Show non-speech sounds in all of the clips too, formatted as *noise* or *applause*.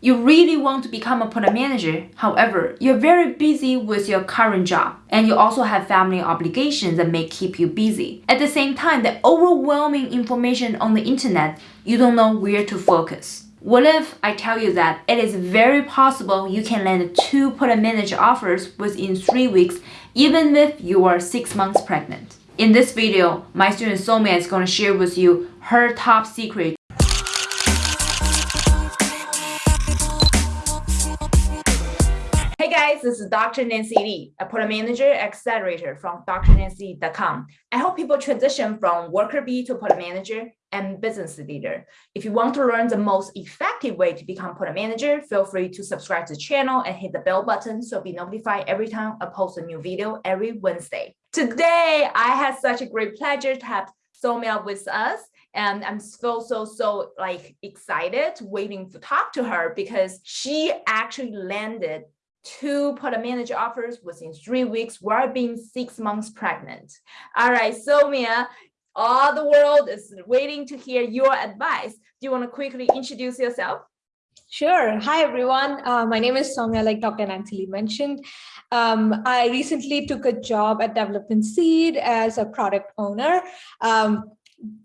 You really want to become a product manager. However, you're very busy with your current job and you also have family obligations that may keep you busy. At the same time, the overwhelming information on the internet, you don't know where to focus. What if I tell you that it is very possible you can land two product manager offers within three weeks even if you are six months pregnant? In this video, my student Somia is going to share with you her top secret guys, this is Dr. Nancy Li, a product manager accelerator from drnancy.com. I help people transition from worker bee to product manager and business leader. If you want to learn the most effective way to become product manager, feel free to subscribe to the channel and hit the bell button so be notified every time I post a new video every Wednesday. Today, I had such a great pleasure to have Somia with us and I'm so so so like excited waiting to talk to her because she actually landed two product manager offers within three weeks while being six months pregnant. All right, Somia, all the world is waiting to hear your advice. Do you want to quickly introduce yourself? Sure. Hi, everyone. Uh, my name is Somia, like Dr. Nancy mentioned. Um, I recently took a job at Development Seed as a product owner. Um,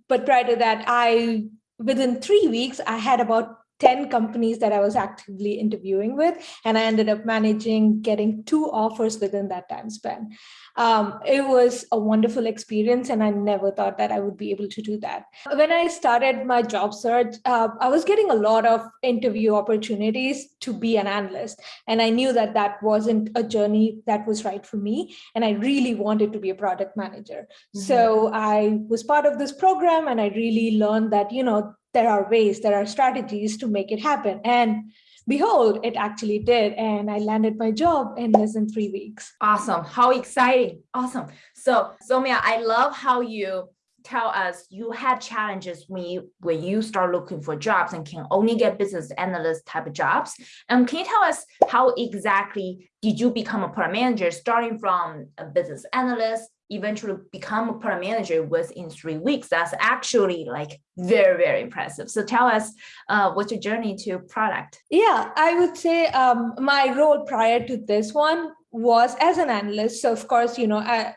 but prior to that, I within three weeks, I had about 10 companies that I was actively interviewing with, and I ended up managing getting two offers within that time span. Um, it was a wonderful experience, and I never thought that I would be able to do that. When I started my job search, uh, I was getting a lot of interview opportunities to be an analyst, and I knew that that wasn't a journey that was right for me, and I really wanted to be a product manager. Mm -hmm. So I was part of this program, and I really learned that, you know, there are ways, there are strategies to make it happen. And behold, it actually did. And I landed my job in less than three weeks. Awesome. How exciting. Awesome. So Somia, I love how you tell us you had challenges when you when you start looking for jobs and can only get business analyst type of jobs. And can you tell us how exactly did you become a product manager starting from a business analyst eventually become a product manager within three weeks. That's actually like very, very impressive. So tell us uh, what's your journey to product? Yeah, I would say um, my role prior to this one was as an analyst. So of course, you know, I,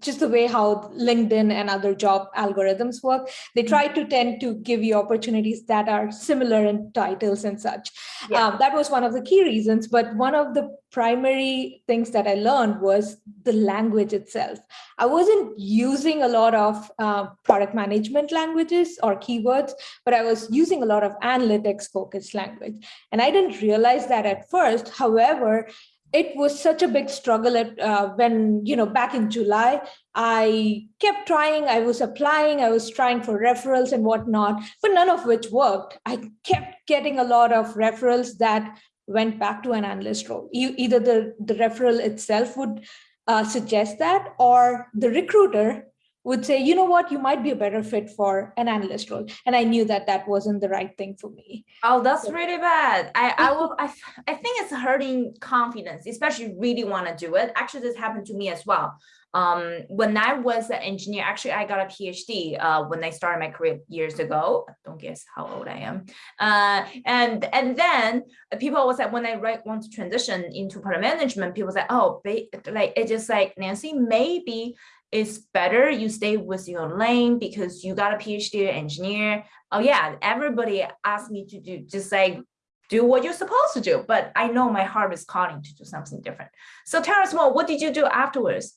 just the way how LinkedIn and other job algorithms work, they try to tend to give you opportunities that are similar in titles and such. Yeah. Um, that was one of the key reasons. But one of the primary things that I learned was the language itself. I wasn't using a lot of uh, product management languages or keywords, but I was using a lot of analytics focused language. And I didn't realize that at first. However, it was such a big struggle at uh, when you know back in july i kept trying i was applying i was trying for referrals and whatnot but none of which worked. I kept getting a lot of referrals that went back to an analyst role. Either the the referral itself would uh, suggest that or the recruiter would say, you know what, you might be a better fit for an analyst role. And I knew that that wasn't the right thing for me. Oh, that's so, really bad. I, I *laughs* will, I, I think it's hurting confidence, especially really want to do it. Actually, this happened to me as well. Um, when I was an engineer, actually, I got a PhD uh, when I started my career years ago. Don't guess how old I am. Uh, and and then people was like, when I right, want to transition into product management, people say, oh, like it's just like Nancy, maybe it's better you stay with your lane because you got a PhD engineer. Oh yeah, everybody asked me to do just like do what you're supposed to do, but I know my heart is calling to do something different. So tell us more, what did you do afterwards?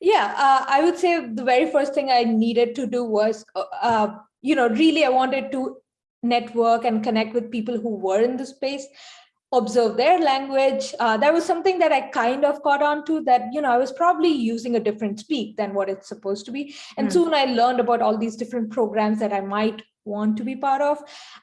Yeah, uh, I would say the very first thing I needed to do was, uh, uh, you know, really I wanted to network and connect with people who were in the space observe their language. Uh, that was something that I kind of caught on to that, you know, I was probably using a different speak than what it's supposed to be. And mm. soon I learned about all these different programs that I might want to be part of.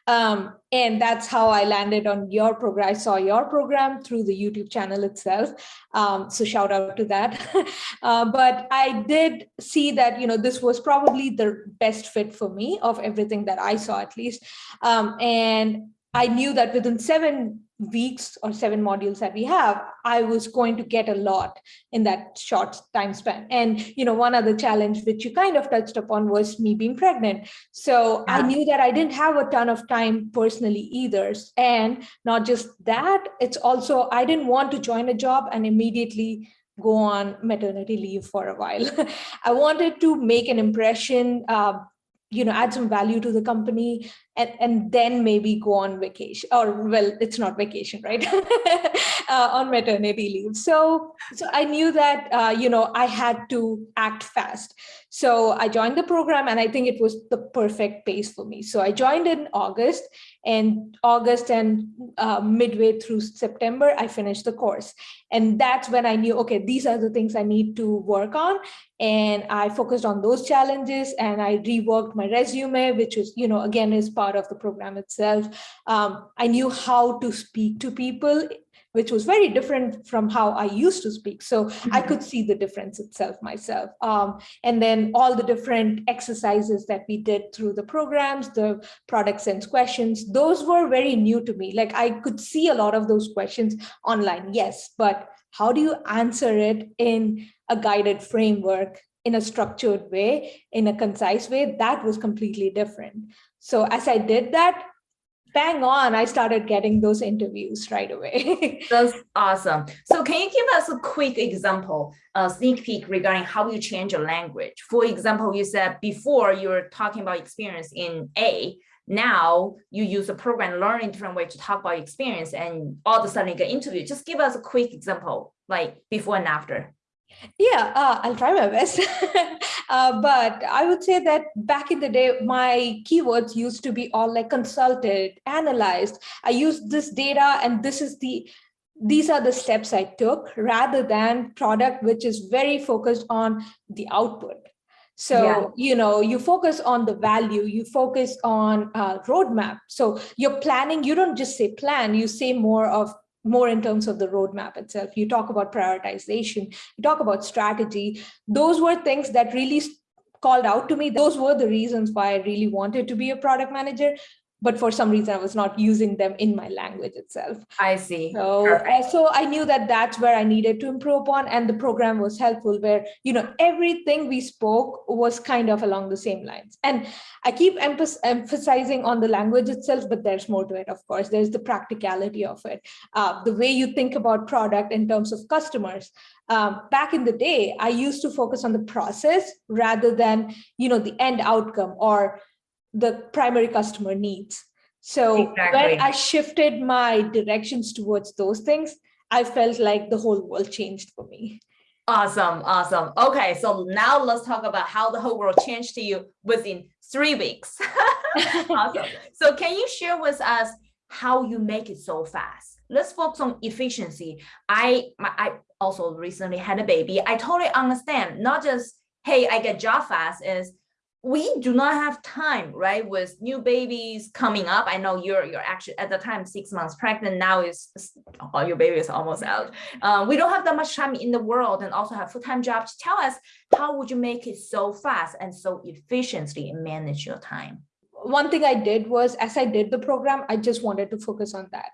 Um, and that's how I landed on your program. I saw your program through the YouTube channel itself. Um, so shout out to that. *laughs* uh, but I did see that, you know, this was probably the best fit for me of everything that I saw at least. Um, and I knew that within seven weeks or seven modules that we have, I was going to get a lot in that short time span. And, you know, one other challenge which you kind of touched upon was me being pregnant. So I knew that I didn't have a ton of time personally either. And not just that, it's also, I didn't want to join a job and immediately go on maternity leave for a while. *laughs* I wanted to make an impression, uh, you know, add some value to the company and, and then maybe go on vacation or well, it's not vacation, right? *laughs* uh, on maternity leave. So, so I knew that, uh, you know, I had to act fast. So I joined the program and I think it was the perfect pace for me. So I joined in August and August and uh, midway through September, I finished the course. And that's when I knew, okay, these are the things I need to work on. And I focused on those challenges and I reworked my resume, which is, you know, again, is part of the program itself. Um, I knew how to speak to people which was very different from how I used to speak. So I Mhm. could see the difference itself myself. Um, and then all the different exercises that we did through the programs, the product sense questions, those were very new to me. Like I could see a lot of those questions online, yes, but how do you answer it in a guided framework in a structured way, in a concise way, that was completely different. So as I did that, bang on, I started getting those interviews right away. *laughs* That's awesome. So can you give us a quick example, a sneak peek regarding how you change your language? For example, you said before you were talking about experience in A, now you use a program, learn a different way to talk about experience and all of a sudden you get interviewed. Just give us a quick example, like before and after. Yeah, uh, I'll try my best. *laughs* uh, but I would say that back in the day, my keywords used to be all like consulted, analyzed. I used this data and this is the these are the steps I took rather than product, which is very focused on the output. So, Yeah. you know, you focus on the value, you focus on uh, roadmap. So you're planning, you don't just say plan, you say more of more in terms of the roadmap itself. You talk about prioritization, you talk about strategy. Those were things that really called out to me. Those were the reasons why I really wanted to be a product manager. But for some reason, I was not using them in my language itself. I see. So, uh, so I knew that that's where I needed to improve upon, and the program was helpful. Where you know everything we spoke was kind of along the same lines. And I keep emphas- emphasizing on the language itself, but there's more to it. Of course, there's the practicality of it, uh, the way you think about product in terms of customers. Um, back in the day, I used to focus on the process rather than you know the end outcome or the primary customer needs. So Exactly. when I shifted my directions towards those things, I felt like the whole world changed for me. Awesome, awesome. Okay, so now let's talk about how the whole world changed to you within three weeks. *laughs* awesome. *laughs* So can you share with us how you make it so fast? Let's focus on efficiency. I my, I also recently had a baby. I totally understand. Not just hey, I get job fast. Is we do not have time, right? With new babies coming up. I know you're you're actually at the time six months pregnant. Now is oh, your baby is almost out. Uh, we don't have that much time in the world and also have full-time jobs. Tell us how would you make it so fast and so efficiently manage your time? One thing I did was, as I did the program, I just wanted to focus on that.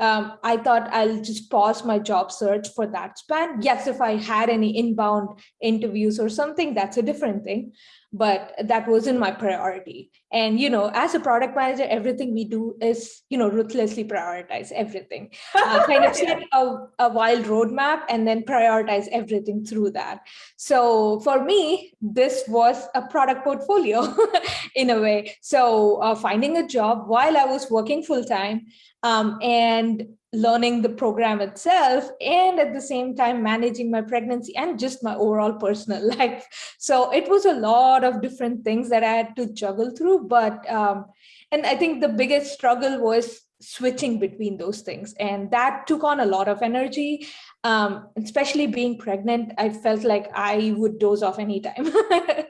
Um, I thought I'll just pause my job search for that span. Yes, if I had any inbound interviews or something, that's a different thing. But that wasn't my priority. And, you know, as a product manager, everything we do is, you know, ruthlessly prioritize everything. *laughs* Uh, kind of set a, a wild roadmap and then prioritize everything through that. So for me, this was a product portfolio *laughs* in a way. So uh, finding a job while I was working full time um, and learning the program itself and at the same time managing my pregnancy and just my overall personal *laughs* life so it was a lot of different things that i had to juggle through but um, and i think the biggest struggle was switching between those things and that took on a lot of energy. Um, especially being pregnant i felt like i would doze off anytime. *laughs*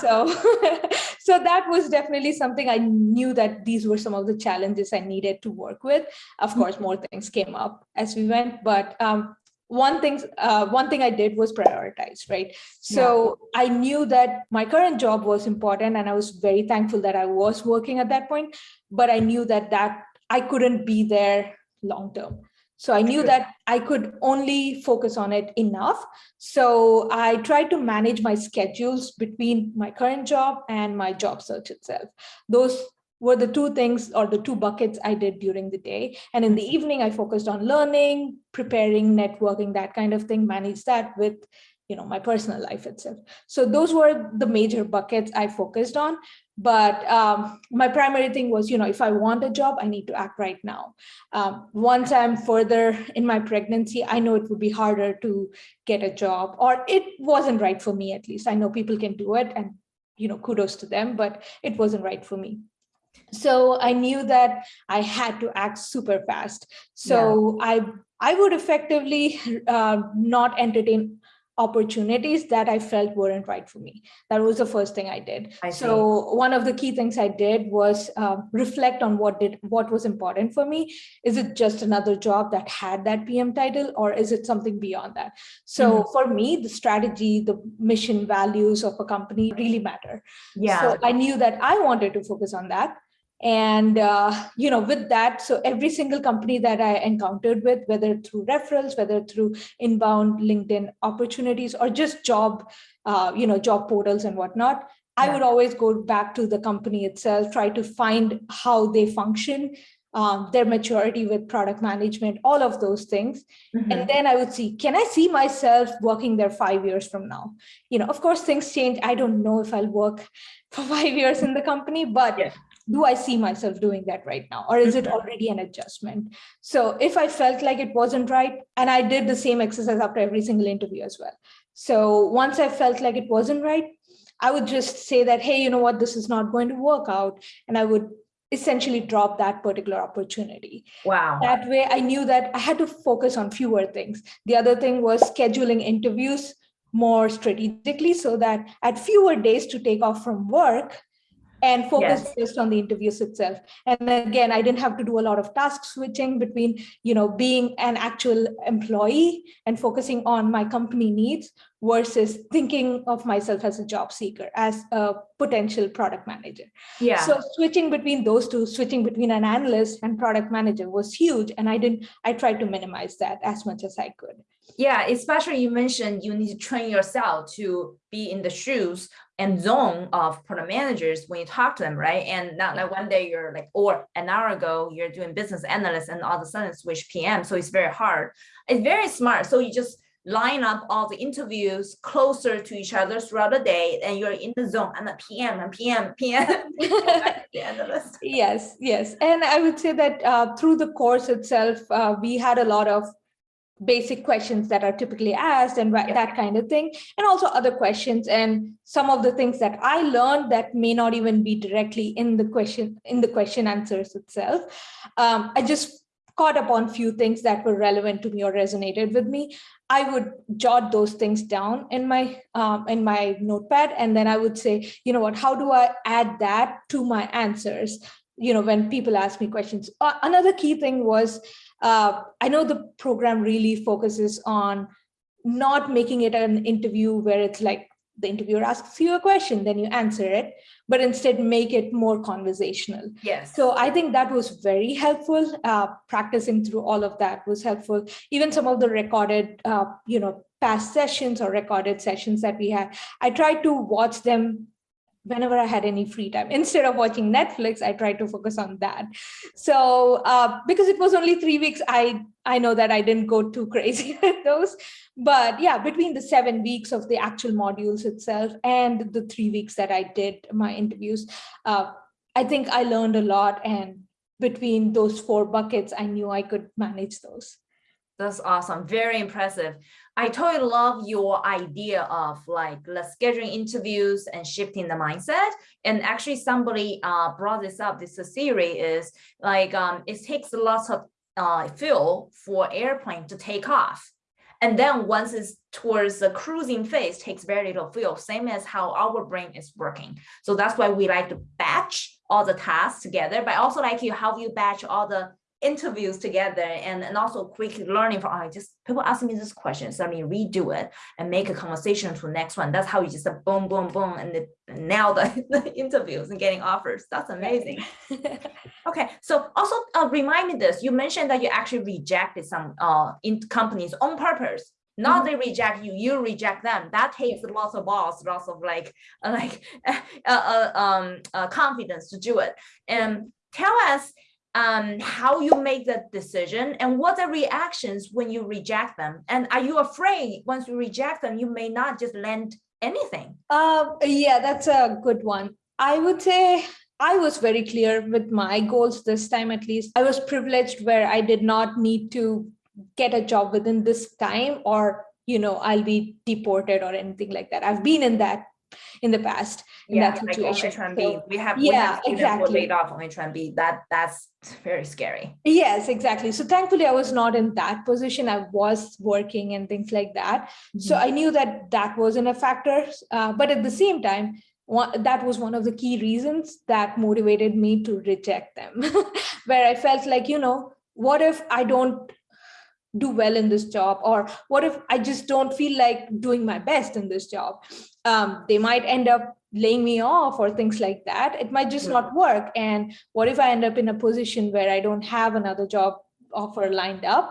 So *laughs* so that was definitely something i knew that these were some of the challenges i needed to work with. Of course more things came up as we went but um, one thing uh, one thing i did was prioritize right so i knew that my current job was important and i was very thankful that i was working at that point but i knew that that i couldn't be there long term. So I knew that I could only focus on it enough. So I tried to manage my schedules between my current job and my job search itself. Those were the two things or the two buckets I did during the day. And in the evening, I focused on learning, preparing, networking, that kind of thing, manage that with you know, my personal life itself. So those were the major buckets I focused on. But um, my primary thing was, you know, if I want a job, I need to act right now. Um, once I'm further in my pregnancy, I know it would be harder to get a job or it wasn't right for me, at least. I know people can do it and, you know, kudos to them, but it wasn't right for me so i knew that i had to act super fast so yeah. i i would effectively uh, not entertain opportunities that I felt weren't right for me. That was the first thing I did. I so one of the key things I did was uh, reflect on what did what was important for me. Is it just another job that had that PM title or is it something beyond that? So mm -hmm. for me, the strategy, the mission values of a company really matter. Yeah. So I knew that I wanted to focus on that and uh, you know with that so every single company that i encountered with whether through referrals whether through inbound linkedin opportunities or just job uh, you know job portals and whatnot yeah. i would always go back to the company itself try to find how they function um, their maturity with product management, all of those things. Mm -hmm. And then I would see, can I see myself working there five years from now? You know, of course, things change. I don't know if I'll work *laughs* for five years in the company, but yeah do I see myself doing that right now? Or is it mm-hmm. already an adjustment? So if I felt like it wasn't right, and I did the same exercise after every single interview as well. So once I felt like it wasn't right, I would just say that, hey, you know what, this is not going to work out. And I would essentially drop that particular opportunity. Wow. That way I knew that I had to focus on fewer things. The other thing was scheduling interviews more strategically so that at fewer days to take off from work, and focus yes. just on the interviews itself. And again, I didn't have to do a lot of task switching between, you know, being an actual employee and focusing on my company needs versus thinking of myself as a job seeker, as a potential product manager. Yeah. So switching between those two, switching between an analyst and product manager was huge. And I didn't, I tried to minimize that as much as I could. Yeah, especially you mentioned you need to train yourself to be in the shoes and zone of product managers when you talk to them, right? And not like one day you're like, or an hour ago, you're doing business analyst and all of a sudden switch PM. So it's very hard. It's very smart. So you just line up all the interviews closer to each other throughout the day and you're in the zone and *laughs* the PM and PM, PM. yes, yes. And I would say that uh, through the course itself, uh, we had a lot of basic questions that are typically asked and yeah. that kind of thing and also other questions and some of the things that i learned that may not even be directly in the question in the question answers itself. Um, i just caught up on few things that were relevant to me or resonated with me. I would jot those things down in my um, in my notepad and then i would say you know what? How do i add that to my answers? You know when people ask me questions. Uh, another key thing was uh, I know the program really focuses on not making it an interview where it's like the interviewer asks you a question, then you answer it, but instead make it more conversational. Yes. So I think that was very helpful. Uh, practicing through all of that was helpful. Even some of the recorded, uh, you know, past sessions or recorded sessions that we had, I tried to watch them whenever I had any free time. Instead of watching Netflix, I tried to focus on that. So uh, because it was only three weeks, I, I know that I didn't go too *laughs* crazy with those. But yeah, between the seven weeks of the actual modules itself and the three weeks that I did my interviews, uh, I think I learned a lot. And between those four buckets, I knew I could manage those. That's awesome. Very impressive. I totally love your idea of like the scheduling interviews and shifting the mindset. And actually somebody uh, brought this up, this theory is like um, it takes lots of uh, fuel for airplane to take off. And then once it's towards the cruising phase, takes very little fuel, same as how our brain is working. So that's why we like to batch all the tasks together, but I also like you how you batch all the interviews together and, and also quick learning from oh, just people ask me this question, so I mean redo it and make a conversation to the next one. That's how you just boom, boom, boom, and, the, and now the, *laughs* the interviews and getting offers. That's amazing. *laughs* okay, so also uh, remind me this. You mentioned that you actually rejected some uh in companies on purpose. Not Mhm. they reject you, you reject them. That takes lots of balls, lots of like *laughs* like uh, uh, um uh, confidence to do it. And tell us um, how you make that decision and what are reactions when you reject them? And are you afraid once you reject them, you may not just land anything? Um, yeah, that's a good one. I would say I was very clear with my goals this time, at least. I was privileged where I did not need to get a job within this time or, you know, I'll be deported or anything like that. I've been in that in the past in that like on situation. H1B. So- we have we yeah, have students who are exactly. laid off on H1B. That that's very scary. Yes, exactly. So thankfully, I was not in that position. I was working and things like that. So I knew that that wasn't a factor. Uh, but at the same time, one, that was one of the key reasons that motivated me to reject them, *laughs* where I felt like, you know, what if I don't do well in this job or what if i just don't feel like doing my best in this job um, they might end up laying me off or things like that. It might just Mm. not work. And what if i end up in a position where i don't have another job offer lined up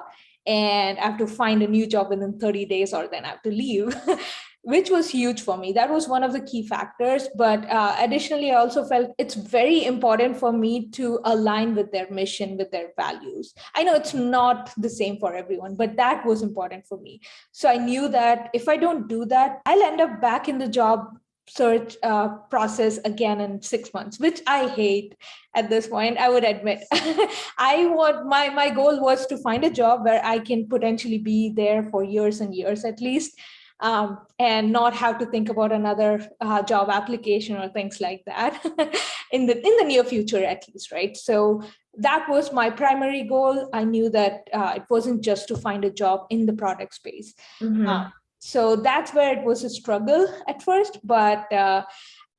and i have to find a new job within 30 days or then i have to leave *laughs* which was huge for me that was one of the key factors but uh, additionally i also felt it's very important for me to align with their mission with their values I know it's not the same for everyone, but that was important for me. So I knew that if I don't do that, I'll end up back in the job search uh, process again in six months, which I hate at this point, I would admit. *laughs* I want my, my goal was to find a job where I can potentially be there for years and years at least. Um, and not have to think about another uh, job application or things like that *laughs* in the in the near future at least, right? So that was my primary goal. I knew that uh, it wasn't just to find a job in the product space. Mhm. Uh, so that's where it was a struggle at first, but uh,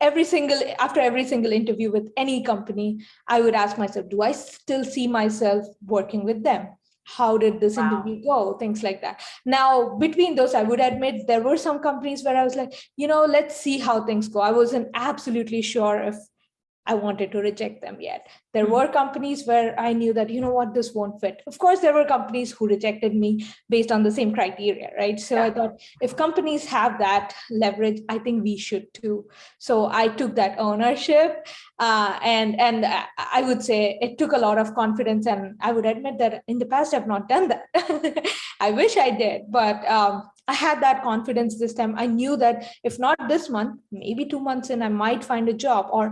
every single after every single interview with any company, I would ask myself, do I still see myself working with them? How did this Wow. interview go? Things like that. Now, between those, I would admit there were some companies where I was like, you know, let's see how things go. I wasn't absolutely sure if I wanted to reject them yet. There Mhm. were companies where I knew that, you know what, this won't fit. Of course, there were companies who rejected me based on the same criteria, right? So I thought if companies have that leverage, I think we should too. So I took that ownership uh, and, and I- I would say it took a lot of confidence and I would admit that in the past, I've not done that. *laughs* I wish I did, but um, I had that confidence this time. I knew that if not this month, maybe two months in, I might find a job or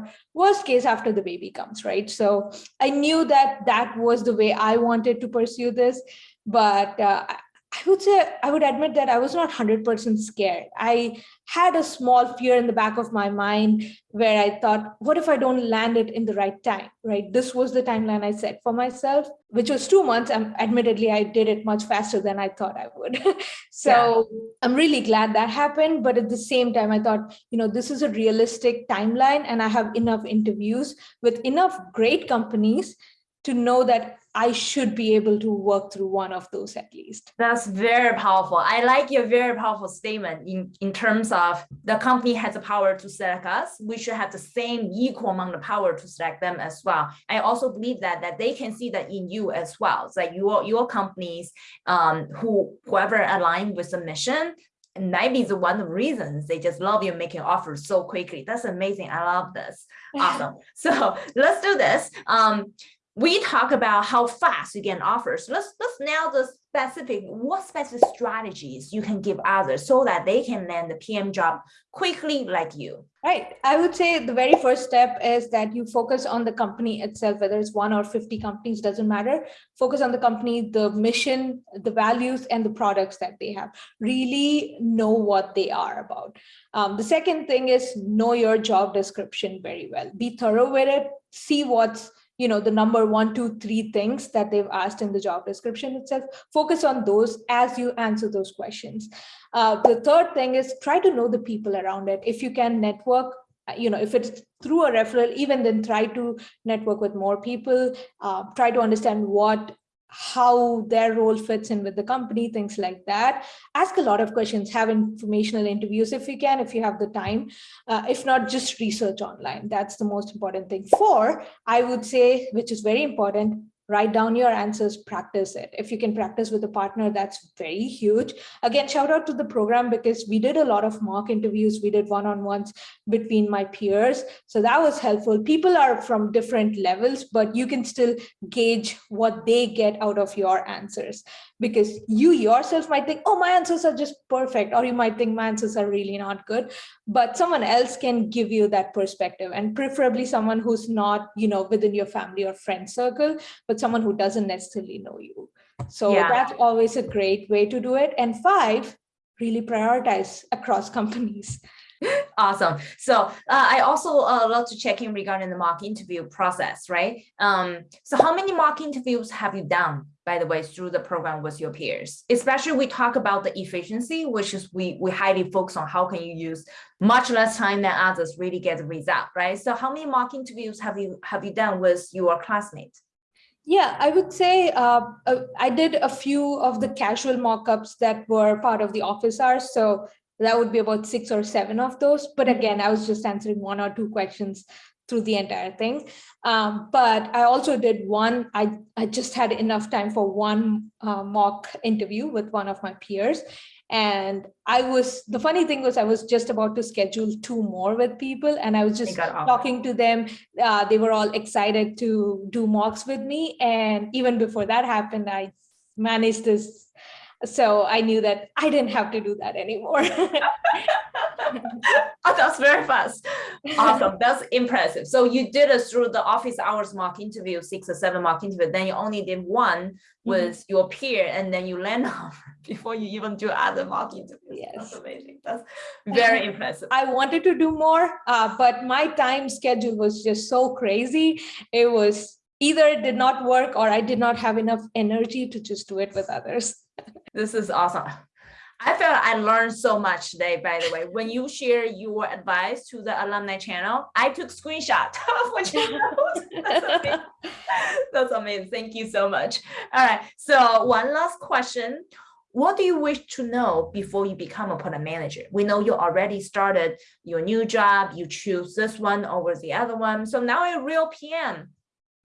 worst case after the baby comes, right? So I knew that that was the way I wanted to pursue this. But uh, I would say, I would admit that I was not 100% scared. I had a small fear in the back of my mind where I thought, what if I don't land it in the right time, right? This was the timeline I set for myself, which was two months. And admittedly, I did it much faster than I thought I would. *laughs* so I'm really glad that happened. But at the same time, I thought, you know, this is a realistic timeline and I have enough interviews with enough great companies to know that I should be able to work through one of those at least. That's very powerful. I like your very powerful statement in, in terms of the company has the power to select us. We should have the same equal amount of power to select them as well. I also believe that that they can see that in you as well. It's like your your companies, um, who whoever aligned with the mission, and might be the one of the reasons they just love you making offers so quickly. That's amazing. I love this. Awesome. So let's do this. Um, we talk about how fast you get offers. Let's let's nail the specific what specific strategies you can give others so that they can land the PM job quickly like you. Right. I would say the very first step is that you focus on the company itself, whether it's one or 50 companies, doesn't matter. Focus on the company, the mission, the values, and the products that they have. Really know what they are about. Um, the second thing is know your job description very well. Be thorough with it. See what's you know the number one two three things that they've asked in the job description itself focus on those as you answer those questions. Uh, the third thing is try to know the people around it. If you can network uh, you know, if it's through a referral, even then try to network with more people, uh, try to understand what how their role fits in with the company, things like that. Ask a lot of questions, have informational interviews if you can, if you have the time. Uh, if not, just research online. That's the most important thing. Four, I would say, which is very important, write down your answers, practice it. If you can practice with a partner, that's very huge. Again, shout out to the program because we did a lot of mock interviews. We did one-on-ones between my peers. So that was helpful. People are from different levels, but you can still gauge what they get out of your answers because you yourself might think, oh, my answers are just perfect. Or you might think my answers are really not good, but someone else can give you that perspective and preferably someone who's not, you know, within your family or friend circle, but someone who doesn't necessarily know you. So yeah. that's always a great way to do it. And five, really prioritize across companies. *laughs* Awesome. So uh, I also uh, love to check in regarding the mock interview process, right? Um, so how many mock interviews have you done, by the way, through the program with your peers? Especially we talk about the efficiency, which is we, we highly focus on how can you use much less time than others really get the result, right? So how many mock interviews have you have you done with your classmates? Yeah, I would say uh, uh, I did a few of the casual mockups that were part of the office hours. So that would be about six or seven of those. But mm-hmm. again, I was just answering one or two questions through the entire thing. Um, but I also did one, I, I just had enough time for one uh, mock interview with one of my peers. And I was, the funny thing was I was just about to schedule two more with people and I was just talking to them. Uh, they were all excited to do mocks with me. And even before that happened, I managed this so I knew that I didn't have to do that anymore. *laughs* oh, that's very fast. Awesome. That's impressive. So you did it through the office hours mock interview, six or seven mock interview. Then you only did one mm-hmm. with mm -hmm. your peer, and then you land *laughs* off before you even do other mock interviews. Yes. That's amazing. That's *laughs* very impressive. I wanted to do more, uh, but my time schedule was just so crazy. It was either it did not work or I did not have enough energy to just do it with others. This is awesome. I felt I learned so much today, by the way. When you share your advice to the alumni channel, I took screenshot *laughs* of what you wrote. *laughs* That's amazing. That's amazing. Thank you so much. All right. So one last question. What do you wish to know before you become a product manager? We know you already started your new job. You choose this one over the other one. So now you're a real PM,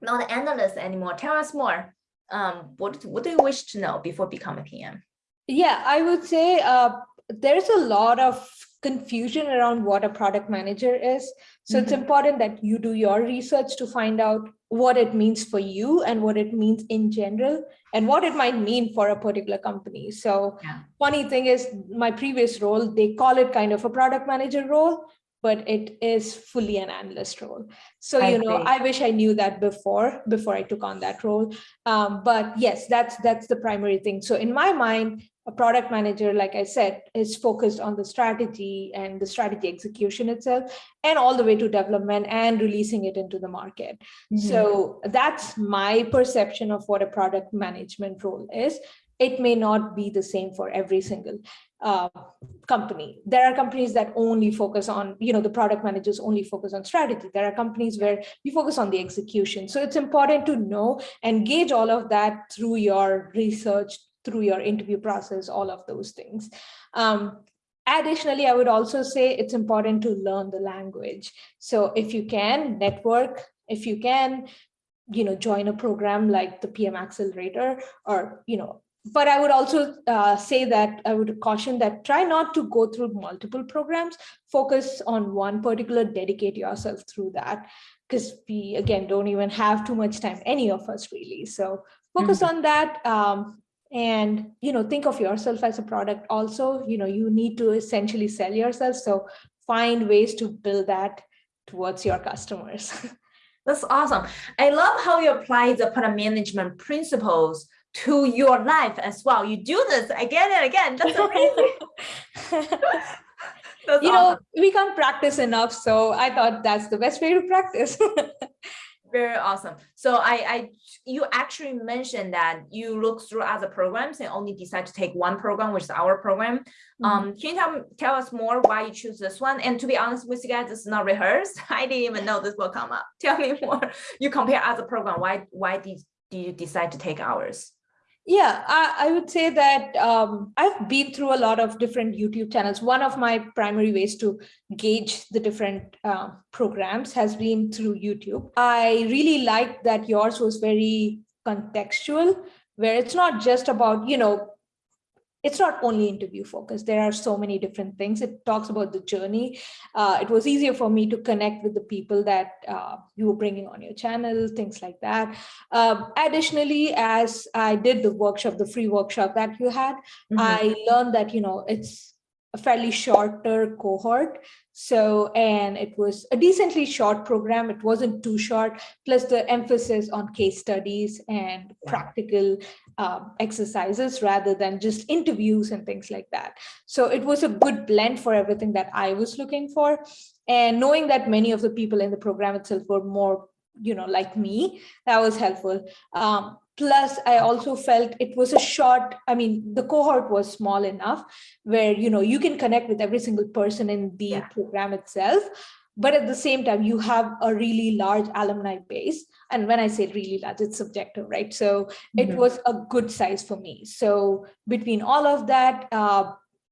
not an analyst anymore. Tell us more um, what, what do you wish to know before becoming a PM? Yeah, I would say uh, there's a lot of confusion around what a product manager is. So mm -hmm. it's mm-hmm. important that you do your research to find out what it means for you and what it means in general and what it might mean for a particular company. So yeah. funny thing is my previous role, they call it kind of a product manager role, but it is fully an analyst role. So, I you know, I wish I knew that before, before I took on that role. Um, but yes, that's that's the primary thing. So in my mind, a product manager, like I said, is focused on the strategy and the strategy execution itself, and all the way to development and releasing it into the market. Mm -hmm. So that's my perception of what a product management role is it may not be the same for every single uh, company. There are companies that only focus on, you know, the product managers only focus on strategy. There are companies where you focus on the execution. So it's important to know and gauge all of that through your research, through your interview process, all of those things. Um, additionally, I would also say it's important to learn the language. So if you can network, if you can, you know, join a program like the PM Accelerator or, you know, but I would also uh, say that I would caution that try not to go through multiple programs, focus on one particular, dedicate yourself through that because we, again, don't even have too much time, any of us really. So focus mm -hmm. on that um, and, you know, think of yourself as a product also, you know, you need to essentially sell yourself. So find ways to build that towards your customers. *laughs* That's awesome. I love how you apply the product management principles to your life as well. You do this again and again. That's amazing. *laughs* that's you awesome. know, we can't practice enough. So I thought that's the best way to practice. *laughs* Very awesome. So I, I, you actually mentioned that you look through other programs and only decide to take one program, which is our program. Mhm. Um, can you tell, tell us more why you choose this one? And to be honest with you guys, this is not rehearsed. *laughs* I didn't even know this will come up. Tell me more. You compare other program. Why, why did, did you decide to take ours? Yeah, I, I would say that um, I've been through a lot of different YouTube channels. One of my primary ways to gauge the different uh, programs has been through YouTube. I really liked that yours was very contextual, where it's not just about, you know, it's not only interview focused. There are so many different things. It talks about the journey. Uh, it was easier for me to connect with the people that uh, you were bringing on your channel, things like that. Um, additionally, as I did the workshop, the free workshop that you had, Mhm. I learned that, you know, it's a fairly shorter cohort. So, and it was a decently short program. It wasn't too short, plus the emphasis on case studies and practical um, exercises rather than just interviews and things like that. So it was a good blend for everything that I was looking for. And knowing that many of the people in the program itself were more, you know, like me, that was helpful. Um, plus, I also felt it was a short, I mean, the cohort was small enough where, you know, you can connect with every single person in the Yeah. program itself. But at the same time, you have a really large alumni base. And when I say really large, it's subjective, right? So it Mhm. was a good size for me. So between all of that, uh,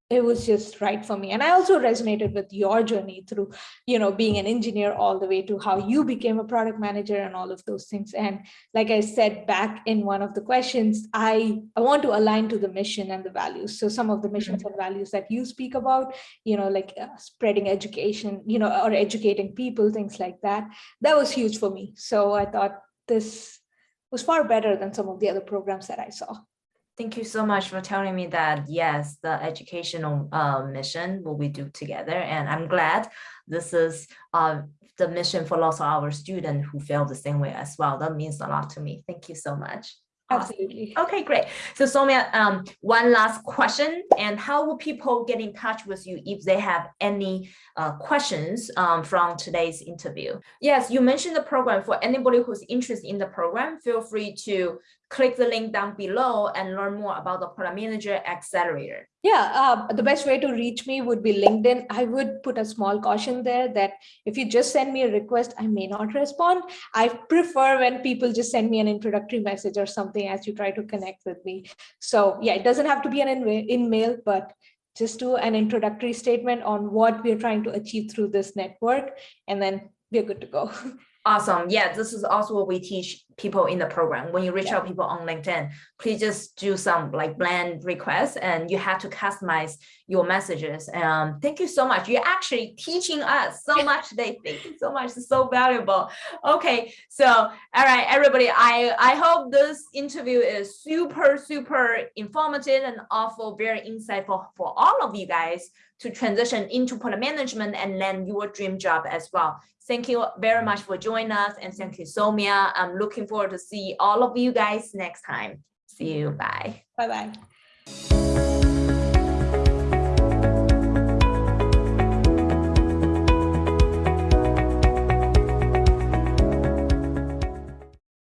it was just right for me. And I also resonated with your journey through, you know, being an engineer all the way to how you became a product manager and all of those things. And like I said back in one of the questions, I, I want to align to the mission and the values. So some of the missions and values that you speak about, you know, like uh, spreading education, you know, or educating people, things like that, that was huge for me. So I thought this was far better than some of the other programs that I saw. Thank you so much for telling me that, yes, the educational uh, mission will we do together. And I'm glad this is uh, the mission for lots of our students who feel the same way as well. That means a lot to me. Thank you so much. Awesome. Absolutely. Okay, great. So Soumya, um, one last question, and how will people get in touch with you if they have any uh, questions um, from today's interview? Yes, you mentioned the program. For anybody who's interested in the program, feel free to click the link down below and learn more about the Product Manager Accelerator. Yeah, uh, the best way to reach me would be LinkedIn. I would put a small caution there that if you just send me a request, I may not respond. I prefer when people just send me an introductory message or something as you try to connect with me. So yeah, it doesn't have to be an in, in mail, but just do an introductory statement on what we're trying to achieve through this network, and then we're good to go. *laughs* Awesome. Yeah, this is also what we teach people in the program. When you reach Yeah. out people on LinkedIn, please just do some like bland requests and you have to customize your messages. Um, thank you so much. You're actually teaching us so much today. Thank you so much. It's so valuable. Okay, so all right, everybody. I I hope this interview is super super informative and also very insightful for all of you guys to transition into product management and land your dream job as well. Thank you very much for joining us and thank you, Somia. I'm looking forward to see all of you guys next time. See you. Bye. Bye-bye.